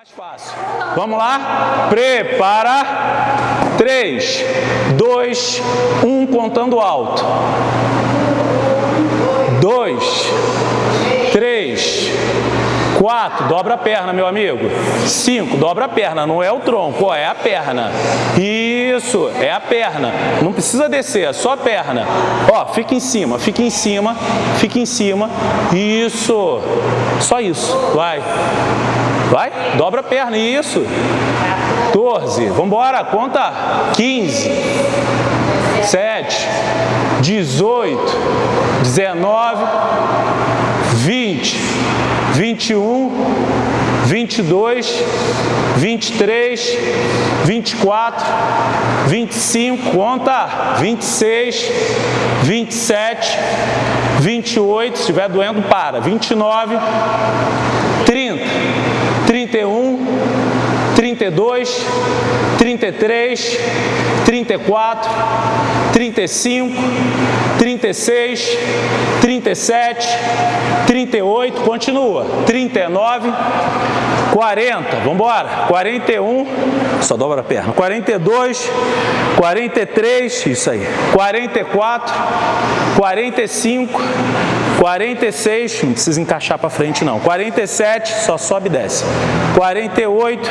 mais fácil. Vamos lá? Prepara. 3, 2, 1, contando alto. 2, 3, 4, dobra a perna, meu amigo. 5, dobra a perna, não é o tronco, ó, é a perna. Isso, é a perna. Não precisa descer, é só a perna. Ó, fica em cima, fica em cima, fica em cima. Isso, só isso, vai. Vai, dobra a perna, isso. 14, vamos embora, conta. 15, 7, 18, 19, 20, 21, 22, 23, 24, 25, conta, 26, 27, 28, se estiver doendo, para, 29, 30, 31, 32, 33, 34, 35, 36, 37, 38, continua, 39, 40, vamos embora, 41, só dobra a perna, 42, 43, isso aí, 44, 45, 46, não precisa encaixar para frente não, 47, só sobe e desce, 48,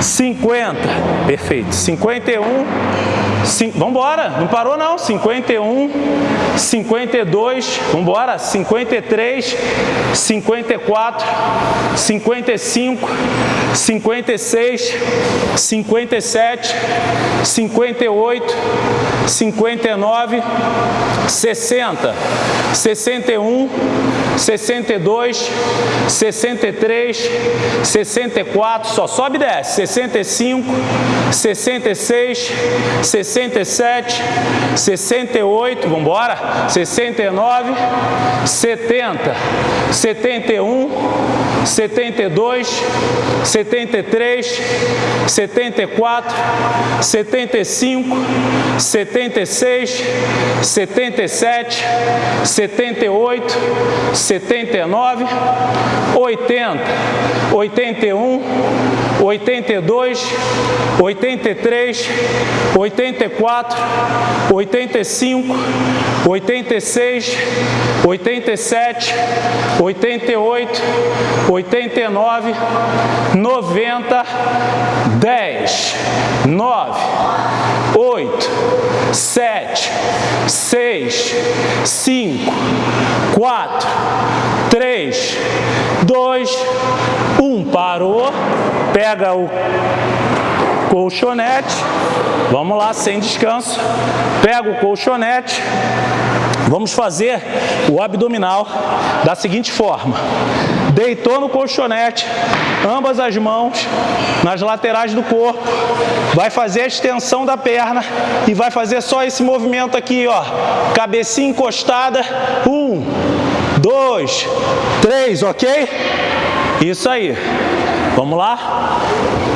50, perfeito, 51, vamos embora, não parou não, 51, 52, vamos embora, 53, 54, 55, 56, 57, 58, 59, 60, 61, 62, 63, 64, só sobe e desce, 65, 66, 67, 68, vamos embora, 69, 70, 71, 72, 73, 74, 75, 76, 77, 78, 79, 80, 81, 82, 83, 84, 85, 86, 87, 88, 89, 90, 10, 9, 8, 7, 6, 5, 4, 3, 2, 1. Parou. Pega o colchonete. Vamos lá, sem descanso. Pega o colchonete. Vamos fazer o abdominal da seguinte forma. Deitou no colchonete, ambas as mãos nas laterais do corpo. Vai fazer a extensão da perna e vai fazer só esse movimento aqui, ó. Cabecinha encostada. Um, dois, três, ok? Isso aí. Vamos lá?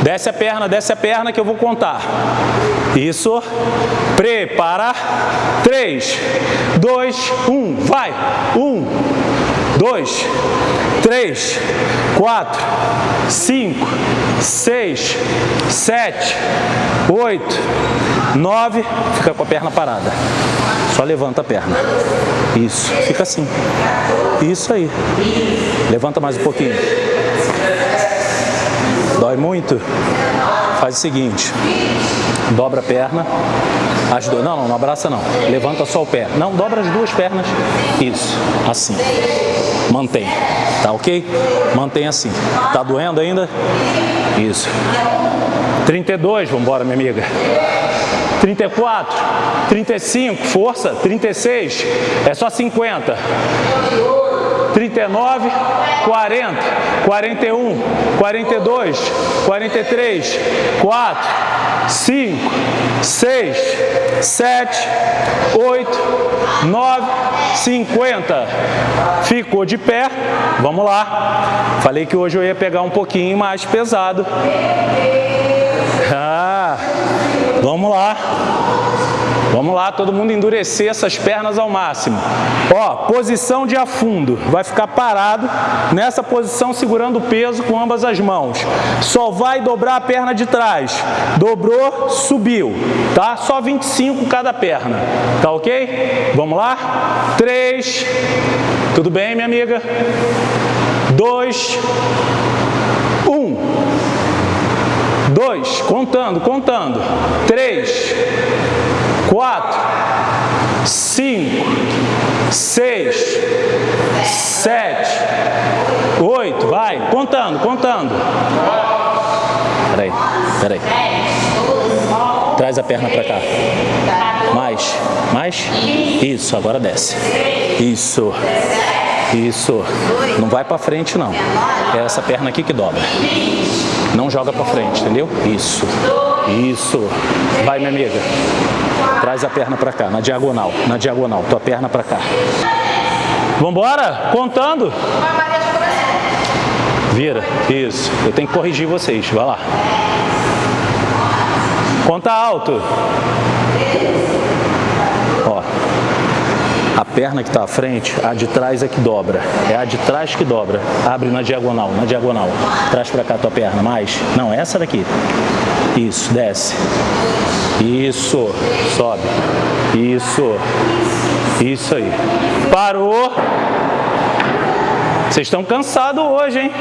Desce a perna, desce a perna que eu vou contar. Isso. Prepara. 3, 2, 1. Vai. 1, 2, 3, 4, 5, 6, 7, 8, 9. Fica com a perna parada. Só levanta a perna. Isso. Fica assim. Isso aí. Levanta mais um pouquinho. Dói muito? Faz o seguinte, dobra a perna, as duas, não, não, não abraça não, levanta só o pé, não, dobra as duas pernas, isso, assim, mantém, tá ok? Mantém assim, tá doendo ainda? Isso, 32, vamos embora minha amiga, 34, 35, força, 36, é só 50, 39, 40, 41, 42, 43, 4, 5, 6, 7, 8, 9, 50. Ficou de pé. Vamos lá. Falei que hoje eu ia pegar um pouquinho mais pesado. Ah, vamos lá. Vamos lá, todo mundo endurecer essas pernas ao máximo. Ó, posição de afundo. Vai ficar parado nessa posição segurando o peso com ambas as mãos. Só vai dobrar a perna de trás. Dobrou, subiu, tá? Só 25 cada perna. Tá ok? Vamos lá? 3. Tudo bem, minha amiga? 2 1 2, contando, contando. 3, 4, 5, 6, 7, 8, vai, contando, contando. Peraí, peraí. Traz a perna para cá. Mais, mais. Isso, agora desce. Isso. Isso. Não vai para frente, não. É essa perna aqui que dobra. Não joga para frente, entendeu? Isso. Isso. Vai, minha amiga. Traz a perna para cá, na diagonal. Na diagonal. Tua perna para cá. Vambora? Contando. Vira. Isso. Eu tenho que corrigir vocês. Vai lá. Conta alto. A perna que está à frente, a de trás é que dobra. É a de trás que dobra. Abre na diagonal, na diagonal. Traz para cá a tua perna. Mais. Não, essa daqui. Isso, desce. Isso. Sobe. Isso. Isso aí. Parou. Vocês estão cansados hoje, hein?